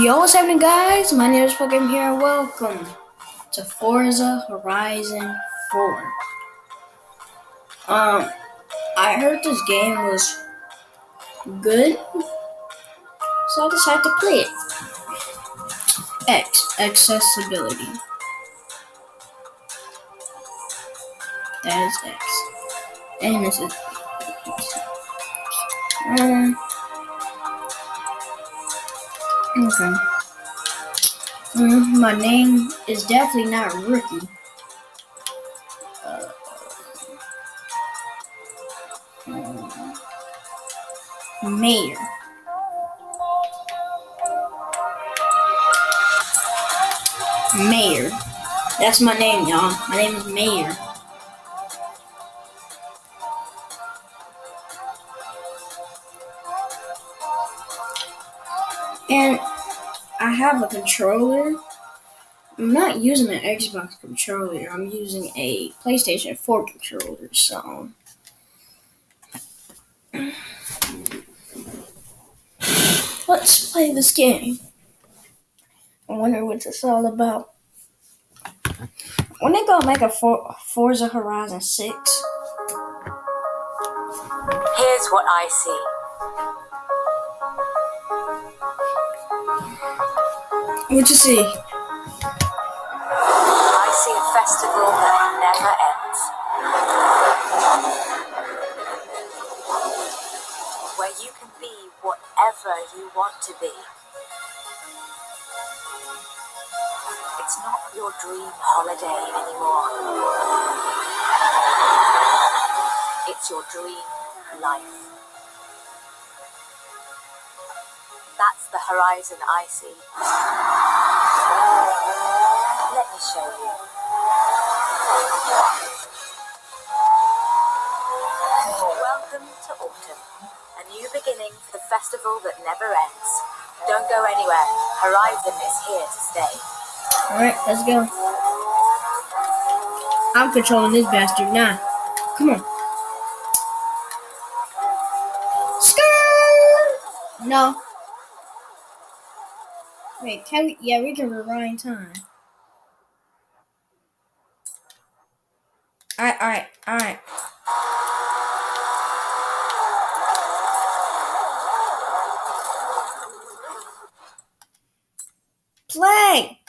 Yo, what's happening, guys? My name is Pokemon here, and welcome to Forza Horizon 4. Um, I heard this game was good, so I decided to play it. X, accessibility. That is X. And this is. Um, okay. Mm, my name is definitely not Rookie. Uh, Mayor. Mayor. That's my name, y'all. My name is Mayor. Have a controller. I'm not using an Xbox controller. I'm using a PlayStation 4 controller. So let's play this game. I wonder what it's all about. When they gonna make a For- Forza Horizon 6? Here's what I see. What do you see? I see a festival that never ends. Where you can be whatever you want to be. It's not your dream holiday anymore. It's your dream life. The horizon I see. Let me show you. Welcome to autumn, a new beginning for the festival that never ends. Don't go anywhere. Horizon is here to stay. Alright, let's go. I'm controlling this bastard now. Come on. No. Wait, can we? Yeah, we can rewind time. Alright, alright, alright. Play!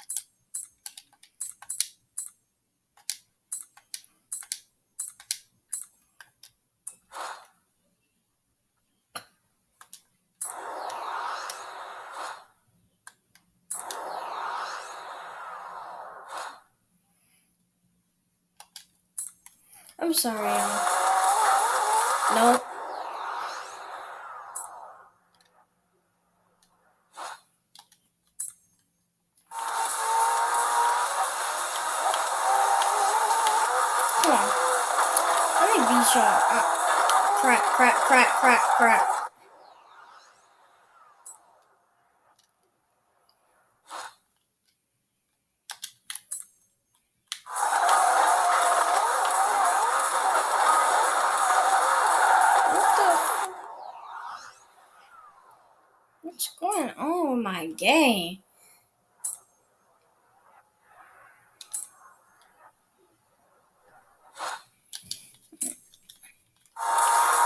I'm sorry. Nope. Come on. Let me be sure. Uh, crap, crap, crap, crap, crap.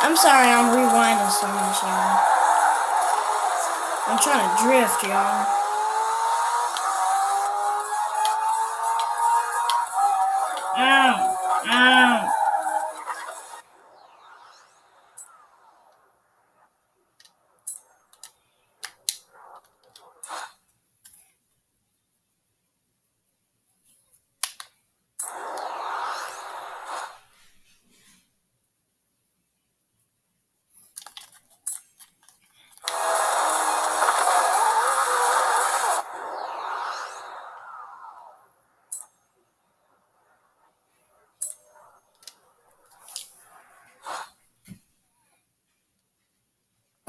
I'm sorry I'm rewinding so much, y'all. I'm trying to drift, y'all.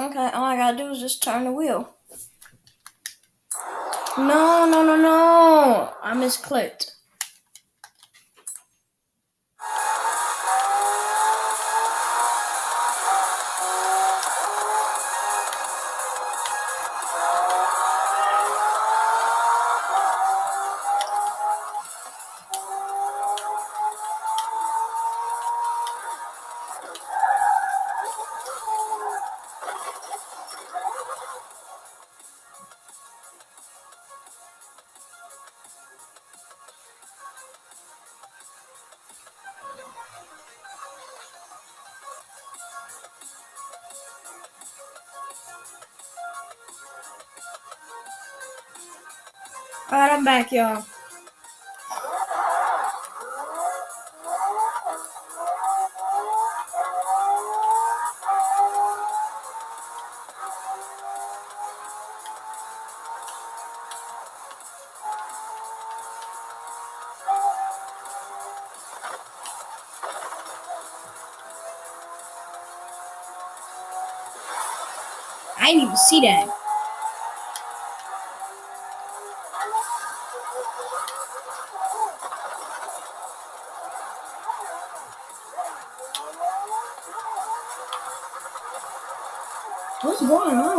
Okay, all I gotta do is just turn the wheel. No, no, no, no! I misclicked. Alright, I'm back, y'all. I didn't even see that.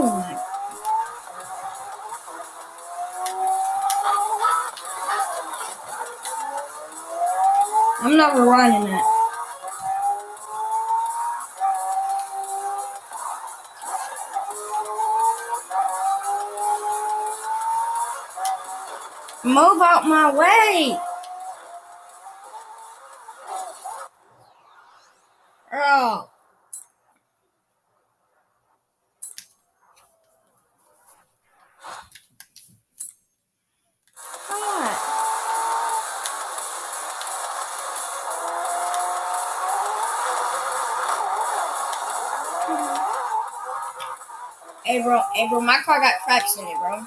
On? I'm not rewinding that. Move out my way! Hey bro, hey bro, my car got cracks in it, bro.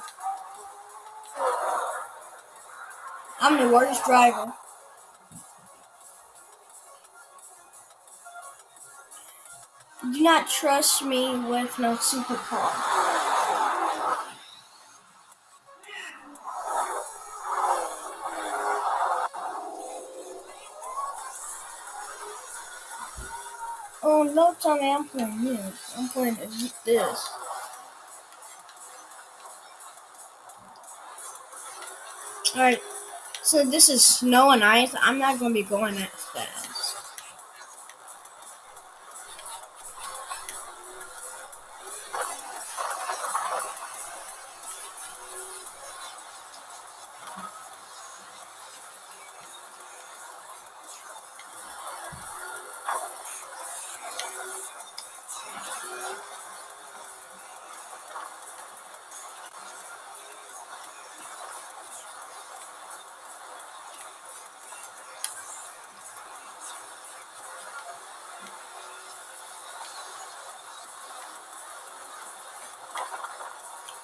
I'm the worst driver. Do not trust me with no supercar. Oh no, Tommy, I'm playing this. I'm playing this. Alright, so this is snow and ice. I'm not gonna be going that fast.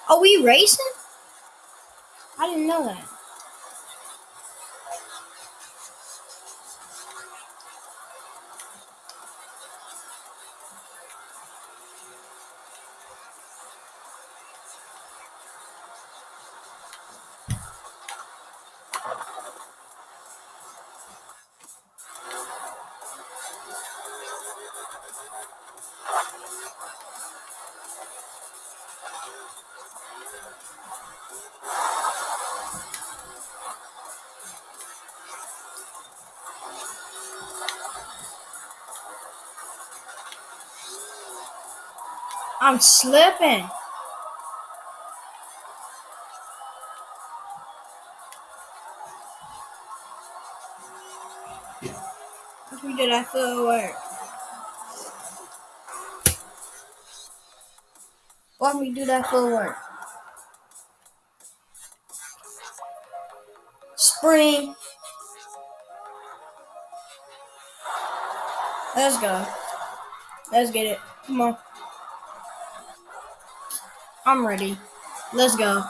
Are we racing? I didn't know that. I'm slipping. If we did, I feel work. Why don't do that for work? Spring. Let's go. Let's get it. Come on. I'm ready. Let's go. Alright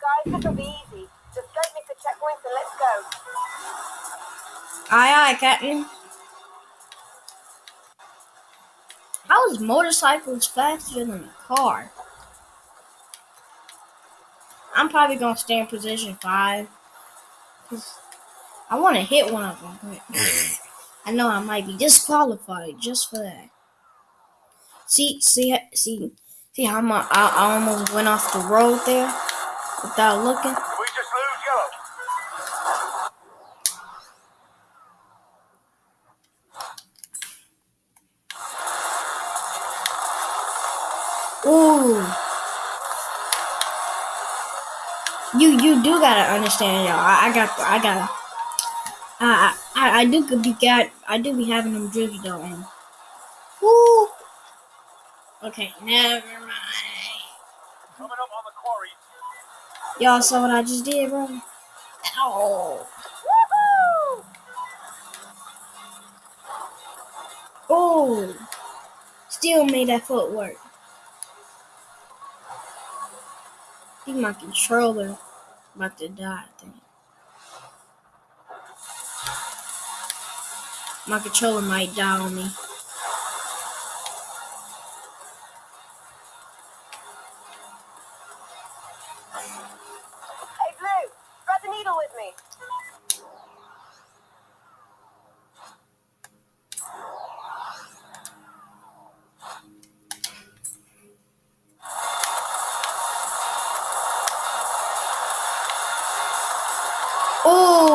guys, this'll be easy. Just don't miss the checkpoints and let's go. Aye, aye, Captain. How is motorcycles faster than a car? I'm probably gonna stay in position five. 'cause I want to hit one of them, but I know I might be disqualified just for that. See, see, see, see how my I, I almost went off the road there without looking. We just lose yellow. Ooh. You you do gotta understand, y'all. I, I got I got I I I do could be got I do be having them drifts though. And. Okay, never mind. Coming up on the worried. Y'all saw what I just did, bro? Ow. Oh. Still made that foot work. I think my controller about to die, I think. My controller might die on me.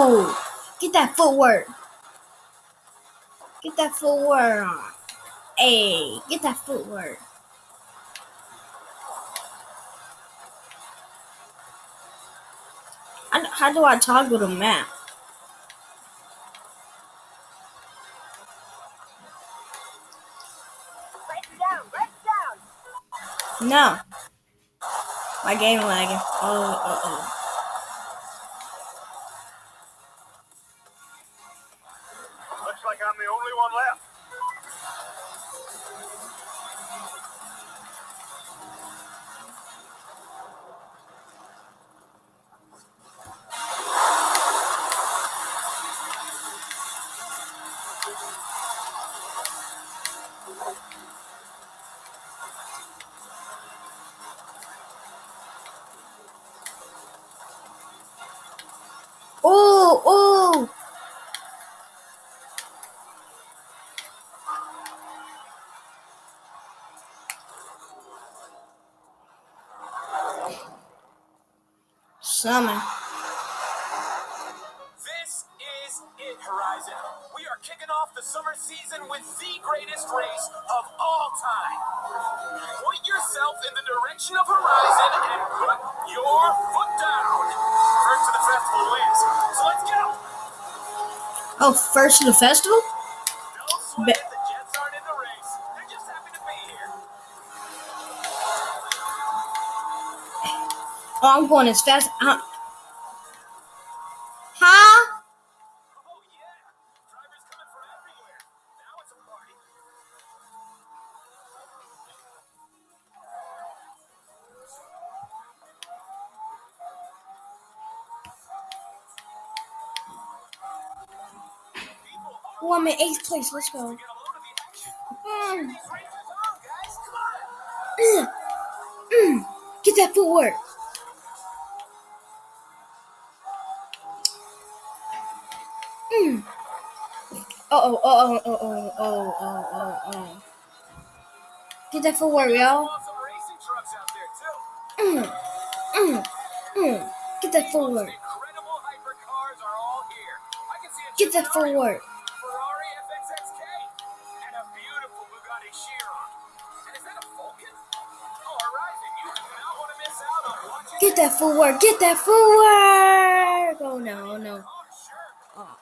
Oh, get that footwork. Get that footwork on. Hey, get that footwork. How, how do I toggle the map? Break down, break down. No. My game lagging. Oh, uh oh. I'm the only one left. Summon. This is it, Horizon. We are kicking off the summer season with the greatest race of all time. Point yourself in the direction of Horizon and put your foot down. First to the festival wins. So let's go. Oh, first to the festival? Oh, I'm going as fast. I'm... Huh? Oh, yeah. oh, I'm in eighth place. Let's go. Mm. Mm. Get that footwork. Hmm. Uh oh, uh oh, uh oh, uh oh, uh oh, uh oh. Get that for Wario. Mm, mm, mm. Get that forward. Get that forward. Get that forward. Get that forward. Oh no, no. Oh.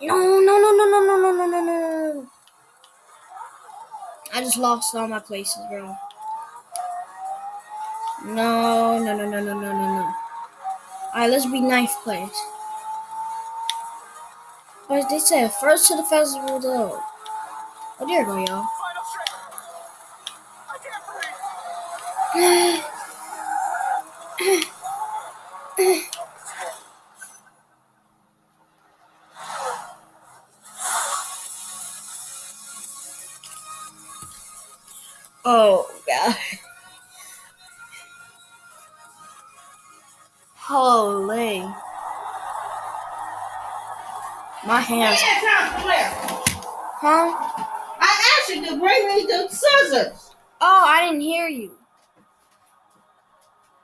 No, no, no, no, no, no, no, no, no, no. I just lost all my places, bro. No, no, no, no, no, no, no, no. Alright, let's be ninth place. But they said first to the festival, though. Oh, there you go, y'all. Oh, God. Holy. My hands. Huh? I asked you to bring me the scissors. Oh, I didn't hear you.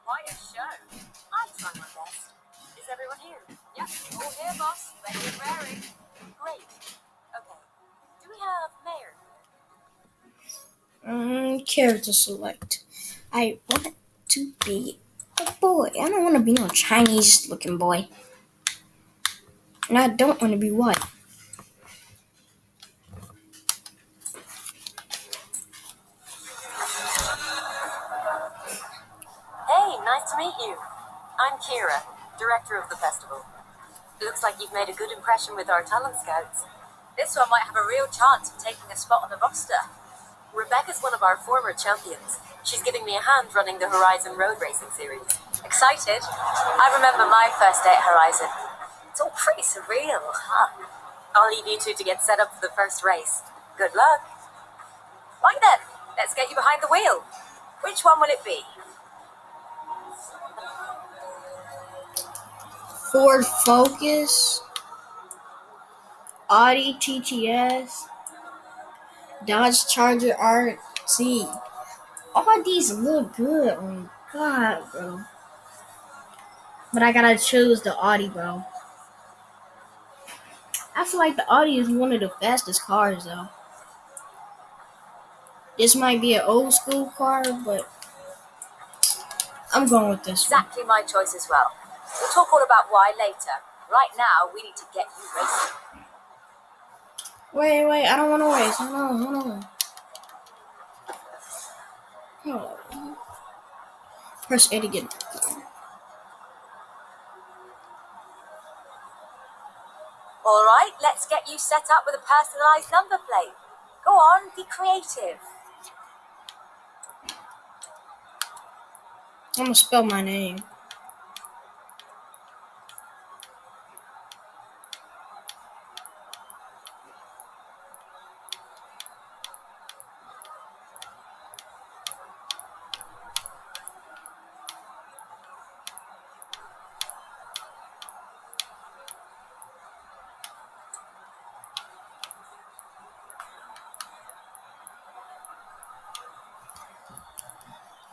Quite a show. I'll try my best. Is everyone here? Yep, all here, boss. Ready and raring. Great. Okay. Do we have Mayor? Mm, character select. I want to be a boy. I don't want to be no Chinese looking boy. And I don't want to be white. Hey, nice to meet you. I'm Kira, director of the festival. Looks like you've made a good impression with our talent scouts. This one might have a real chance of taking a spot on the roster. Rebecca's one of our former champions. She's giving me a hand running the Horizon Road Racing Series. Excited? I remember my first day at Horizon. It's all pretty surreal, huh? I'll leave you two to get set up for the first race. Good luck. Right then, let's get you behind the wheel. Which one will it be? Ford Focus, Audi TTS, Dodge Charger RT. All these look good. Oh my god, bro. But I gotta choose the Audi, bro. I feel like the Audi is one of the fastest cars, though. This might be an old school car, but I'm going with this one. Exactly my choice as well. We'll talk all about why later. Right now, we need to get you racing. Wait, wait, I don't want to race. Hold on, hold on. Hold on. Press A to get. All right, let's get you set up with a personalised number plate. Go on, be creative. I'm gonna spell my name.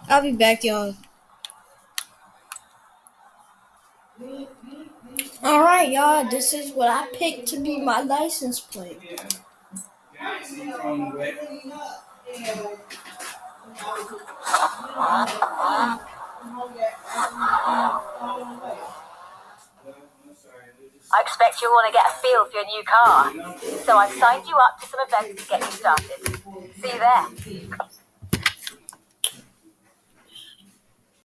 I'll be back, y'all. All right, y'all. This is what I picked to be my license plate. I expect you'll want to get a feel for your new car. So I've signed you up to some events to get you started. See you there.